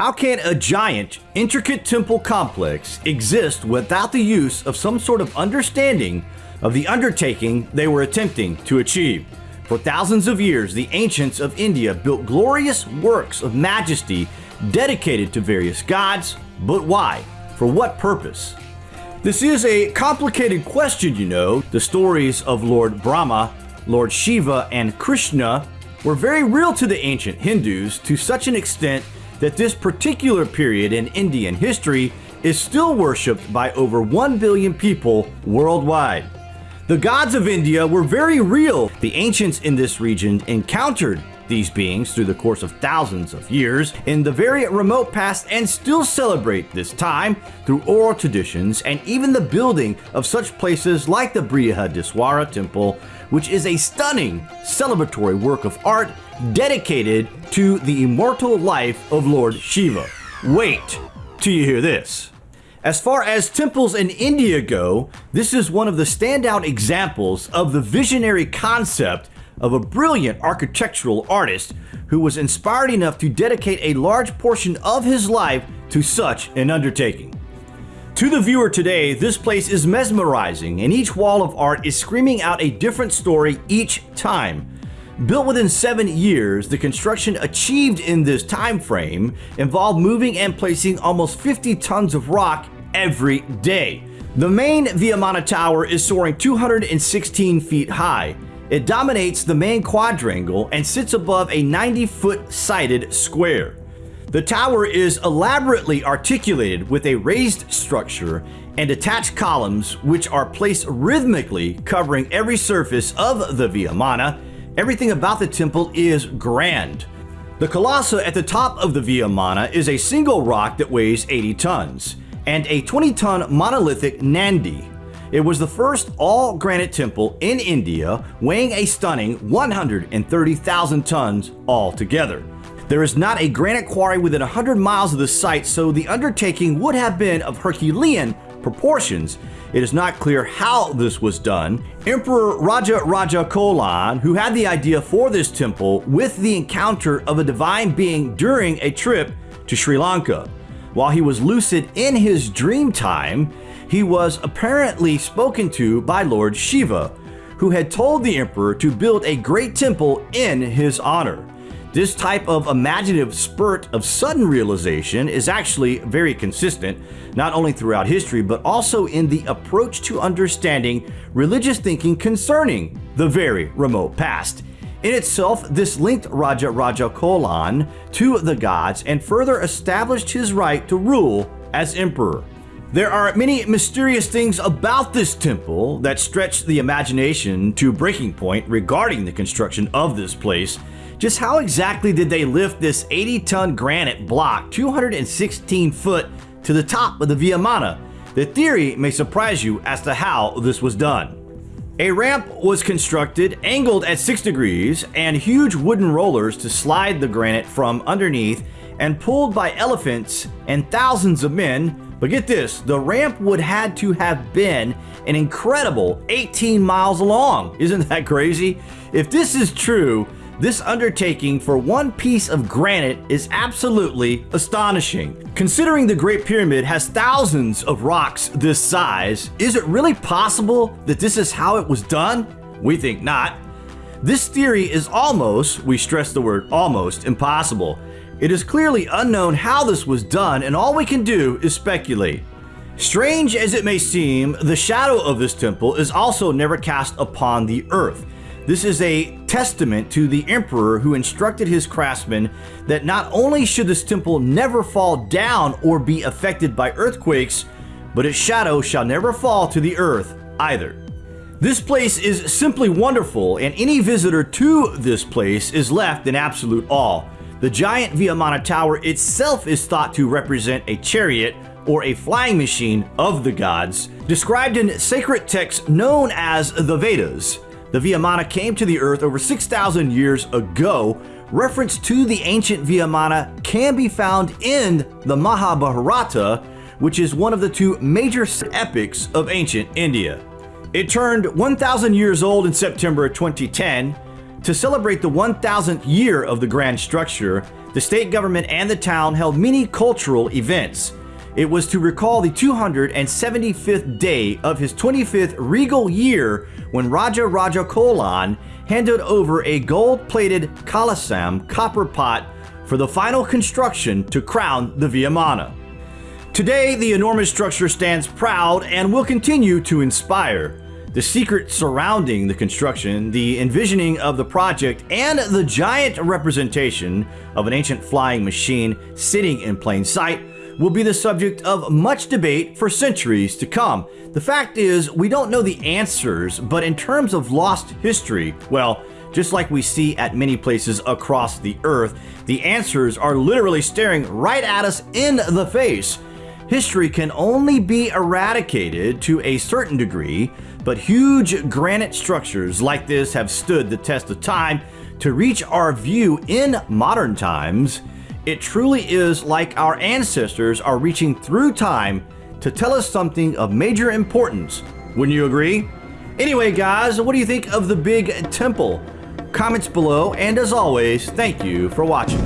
How can a giant, intricate temple complex exist without the use of some sort of understanding of the undertaking they were attempting to achieve? For thousands of years, the ancients of India built glorious works of majesty dedicated to various gods, but why? For what purpose? This is a complicated question, you know. The stories of Lord Brahma, Lord Shiva, and Krishna were very real to the ancient Hindus to such an extent that this particular period in Indian history is still worshipped by over 1 billion people worldwide. The gods of India were very real. The ancients in this region encountered these beings through the course of thousands of years in the very remote past and still celebrate this time through oral traditions and even the building of such places like the Brihadiswara temple, which is a stunning celebratory work of art dedicated to the immortal life of Lord Shiva. Wait till you hear this. As far as temples in India go, this is one of the standout examples of the visionary concept of a brilliant architectural artist who was inspired enough to dedicate a large portion of his life to such an undertaking. To the viewer today, this place is mesmerizing and each wall of art is screaming out a different story each time. Built within seven years, the construction achieved in this time frame involved moving and placing almost 50 tons of rock every day. The main Viamana Tower is soaring 216 feet high. It dominates the main quadrangle and sits above a 90-foot sided square. The tower is elaborately articulated with a raised structure and attached columns which are placed rhythmically covering every surface of the Viamana. Everything about the temple is grand. The Kalasa at the top of the Viamana is a single rock that weighs 80 tons and a 20-ton monolithic Nandi it was the first all granite temple in India, weighing a stunning 130,000 tons altogether. There is not a granite quarry within 100 miles of the site, so the undertaking would have been of Herculean proportions. It is not clear how this was done. Emperor Raja Raja Cholan, who had the idea for this temple with the encounter of a divine being during a trip to Sri Lanka. While he was lucid in his dream time, he was apparently spoken to by Lord Shiva, who had told the emperor to build a great temple in his honor. This type of imaginative spurt of sudden realization is actually very consistent, not only throughout history, but also in the approach to understanding religious thinking concerning the very remote past. In itself, this linked Raja Raja Cholan to the gods and further established his right to rule as emperor. There are many mysterious things about this temple that stretch the imagination to breaking point regarding the construction of this place. Just how exactly did they lift this 80-ton granite block 216 foot to the top of the Viamana? The theory may surprise you as to how this was done. A ramp was constructed, angled at 6 degrees, and huge wooden rollers to slide the granite from underneath and pulled by elephants and thousands of men but get this, the ramp would had to have been an incredible 18 miles long. Isn't that crazy? If this is true, this undertaking for one piece of granite is absolutely astonishing. Considering the Great Pyramid has thousands of rocks this size, is it really possible that this is how it was done? We think not. This theory is almost, we stress the word almost, impossible. It is clearly unknown how this was done and all we can do is speculate. Strange as it may seem, the shadow of this temple is also never cast upon the earth. This is a testament to the emperor who instructed his craftsmen that not only should this temple never fall down or be affected by earthquakes, but its shadow shall never fall to the earth either. This place is simply wonderful and any visitor to this place is left in absolute awe. The giant Viamana Tower itself is thought to represent a chariot or a flying machine of the gods, described in sacred texts known as the Vedas. The Viamana came to the earth over 6,000 years ago. Reference to the ancient Viamana can be found in the Mahabharata, which is one of the two major epics of ancient India. It turned 1,000 years old in September 2010, to celebrate the 1000th year of the grand structure, the state government and the town held many cultural events. It was to recall the 275th day of his 25th regal year when Raja Raja Cholan handed over a gold-plated Kalasam copper pot for the final construction to crown the Viyamana. Today, the enormous structure stands proud and will continue to inspire. The secret surrounding the construction, the envisioning of the project, and the giant representation of an ancient flying machine sitting in plain sight will be the subject of much debate for centuries to come. The fact is, we don't know the answers, but in terms of lost history, well, just like we see at many places across the earth, the answers are literally staring right at us in the face. History can only be eradicated to a certain degree, but huge granite structures like this have stood the test of time to reach our view in modern times. It truly is like our ancestors are reaching through time to tell us something of major importance. Wouldn't you agree? Anyway, guys, what do you think of the big temple? Comments below, and as always, thank you for watching.